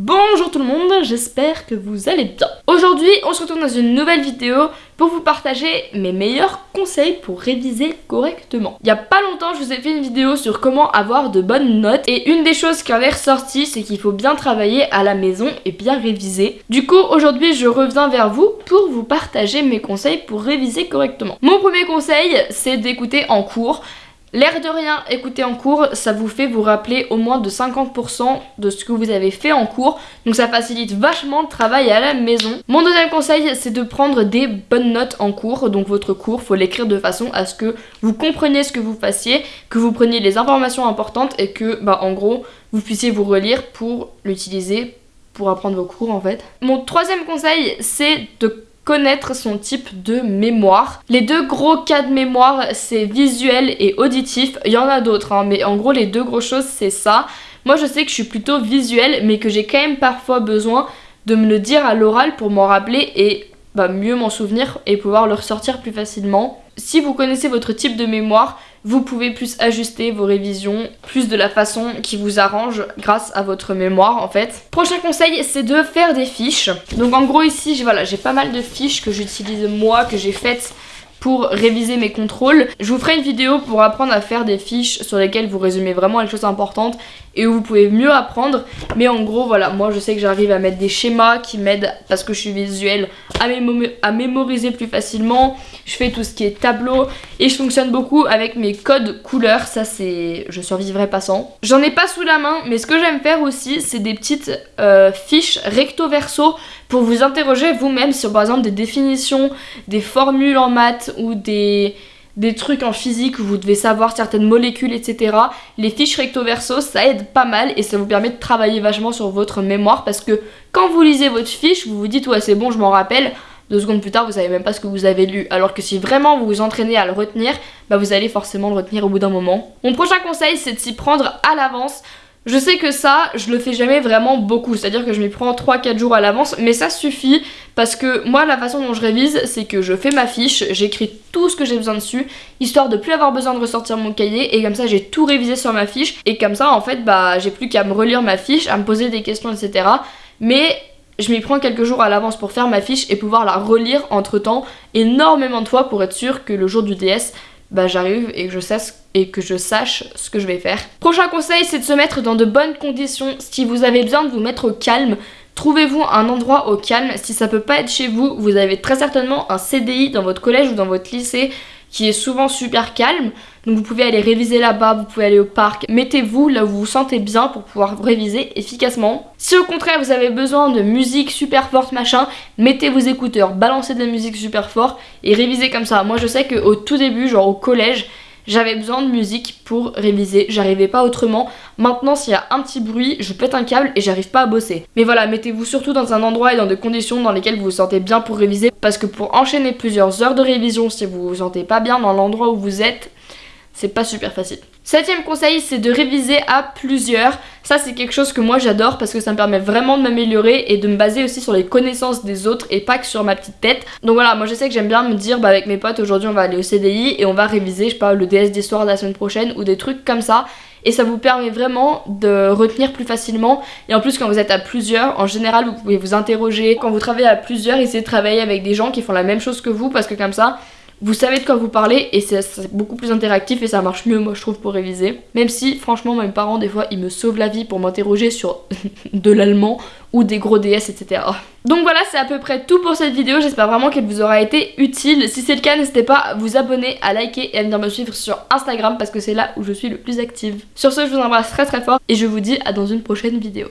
Bonjour tout le monde, j'espère que vous allez bien. Aujourd'hui, on se retrouve dans une nouvelle vidéo pour vous partager mes meilleurs conseils pour réviser correctement. Il y a pas longtemps, je vous ai fait une vidéo sur comment avoir de bonnes notes et une des choses qui en est c'est qu'il faut bien travailler à la maison et bien réviser. Du coup, aujourd'hui, je reviens vers vous pour vous partager mes conseils pour réviser correctement. Mon premier conseil, c'est d'écouter en cours. L'air de rien, écouter en cours, ça vous fait vous rappeler au moins de 50% de ce que vous avez fait en cours. Donc ça facilite vachement le travail à la maison. Mon deuxième conseil, c'est de prendre des bonnes notes en cours. Donc votre cours, faut l'écrire de façon à ce que vous compreniez ce que vous fassiez, que vous preniez les informations importantes et que, bah en gros, vous puissiez vous relire pour l'utiliser pour apprendre vos cours en fait. Mon troisième conseil, c'est de connaître son type de mémoire. Les deux gros cas de mémoire, c'est visuel et auditif. Il y en a d'autres, hein, mais en gros, les deux grosses choses, c'est ça. Moi, je sais que je suis plutôt visuel, mais que j'ai quand même parfois besoin de me le dire à l'oral pour m'en rappeler et bah, mieux m'en souvenir et pouvoir le ressortir plus facilement. Si vous connaissez votre type de mémoire, vous pouvez plus ajuster vos révisions, plus de la façon qui vous arrange grâce à votre mémoire en fait. Prochain conseil, c'est de faire des fiches. Donc en gros ici, voilà, j'ai pas mal de fiches que j'utilise moi, que j'ai faites pour réviser mes contrôles. Je vous ferai une vidéo pour apprendre à faire des fiches sur lesquelles vous résumez vraiment les choses importantes et où vous pouvez mieux apprendre. Mais en gros, voilà, moi je sais que j'arrive à mettre des schémas qui m'aident parce que je suis visuelle à, mémoriser plus facilement. Je fais tout ce qui est tableau et je fonctionne beaucoup avec mes codes couleurs. Ça c'est... je survivrai pas sans. J'en ai pas sous la main, mais ce que j'aime faire aussi, c'est des petites euh, fiches recto verso pour vous interroger vous-même sur par exemple des définitions, des formules en ou des, des trucs en physique où vous devez savoir certaines molécules, etc. Les fiches recto verso, ça aide pas mal et ça vous permet de travailler vachement sur votre mémoire parce que quand vous lisez votre fiche, vous vous dites ouais c'est bon, je m'en rappelle. Deux secondes plus tard, vous savez même pas ce que vous avez lu. Alors que si vraiment vous vous entraînez à le retenir, bah vous allez forcément le retenir au bout d'un moment. Mon prochain conseil, c'est de s'y prendre à l'avance. Je sais que ça, je le fais jamais vraiment beaucoup, c'est-à-dire que je m'y prends 3-4 jours à l'avance, mais ça suffit parce que moi la façon dont je révise, c'est que je fais ma fiche, j'écris tout ce que j'ai besoin dessus, histoire de plus avoir besoin de ressortir mon cahier, et comme ça j'ai tout révisé sur ma fiche, et comme ça en fait bah j'ai plus qu'à me relire ma fiche, à me poser des questions, etc. Mais je m'y prends quelques jours à l'avance pour faire ma fiche et pouvoir la relire entre temps énormément de fois pour être sûr que le jour du DS bah j'arrive et que je sache et que je sache ce que je vais faire. Prochain conseil, c'est de se mettre dans de bonnes conditions. Si vous avez besoin de vous mettre au calme, trouvez-vous un endroit au calme. Si ça peut pas être chez vous, vous avez très certainement un CDI dans votre collège ou dans votre lycée qui est souvent super calme. Donc vous pouvez aller réviser là-bas, vous pouvez aller au parc. Mettez-vous là où vous vous sentez bien pour pouvoir réviser efficacement. Si au contraire vous avez besoin de musique super forte machin, mettez vos écouteurs, balancez de la musique super forte et révisez comme ça. Moi je sais qu'au tout début, genre au collège, j'avais besoin de musique pour réviser, j'arrivais pas autrement. Maintenant, s'il y a un petit bruit, je pète un câble et j'arrive pas à bosser. Mais voilà, mettez-vous surtout dans un endroit et dans des conditions dans lesquelles vous vous sentez bien pour réviser. Parce que pour enchaîner plusieurs heures de révision, si vous vous sentez pas bien dans l'endroit où vous êtes, c'est pas super facile. Septième conseil, c'est de réviser à plusieurs. Ça, c'est quelque chose que moi j'adore parce que ça me permet vraiment de m'améliorer et de me baser aussi sur les connaissances des autres et pas que sur ma petite tête. Donc voilà, moi je sais que j'aime bien me dire, bah avec mes potes, aujourd'hui on va aller au CDI et on va réviser, je sais pas, le DS d'histoire de la semaine prochaine ou des trucs comme ça et ça vous permet vraiment de retenir plus facilement et en plus quand vous êtes à plusieurs en général vous pouvez vous interroger quand vous travaillez à plusieurs essayez de travailler avec des gens qui font la même chose que vous parce que comme ça vous savez de quoi vous parlez et c'est beaucoup plus interactif et ça marche mieux moi je trouve pour réviser. Même si franchement mes parents des fois ils me sauvent la vie pour m'interroger sur de l'allemand ou des gros DS etc. Donc voilà c'est à peu près tout pour cette vidéo, j'espère vraiment qu'elle vous aura été utile. Si c'est le cas n'hésitez pas à vous abonner, à liker et à venir me suivre sur Instagram parce que c'est là où je suis le plus active. Sur ce je vous embrasse très très fort et je vous dis à dans une prochaine vidéo.